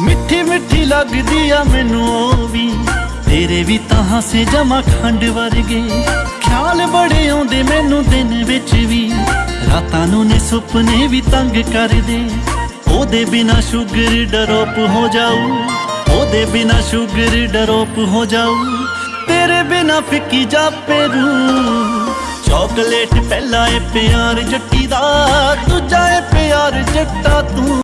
ਮਿੱਠੀ ਮਿੱਠੀ ਲੱਗਦੀ ਆ ਮੈਨੂੰ ਉਹ ਵੀ। ਤੇਰੇ ਵੀ ਤਾਂ ਹਾਸੇ ਜਮਾ ਖੰਡ ਵਰਗੇ। ਖਿਆਲ ਬੜੇ ਆਉਂਦੇ ਮੈਨੂੰ ਦਿਨ ਵਿੱਚ ਵੀ। ਰਾਤਾਂ ਨੂੰ ਨੇ ਸੁਪਨੇ ਵੀ ਤੰਗ ਕਰਦੇ। ਉਹਦੇ ਬਿਨਾ ਸ਼ੂਗਰ ਡਰੋਪ ਹੋ ਜਾਊ। ਉਹਦੇ ਬਿਨਾ ਸ਼ੂਗਰ ਡਰੋਪ ਹੋ ਜਾਊ। ਤੇਰੇ ਬਿਨਾ ਫਿੱਕੀ ਜਾਪੇ ਰੂ ਚਾਕਲੇਟ ਪਹਿਲਾ ਏ ਪਿਆਰ ਜੱਟੀ ਦਾ, ਦੂਜਾ ਏ ਪਿਆਰ ਜੱਟਾ ਤੂੰ।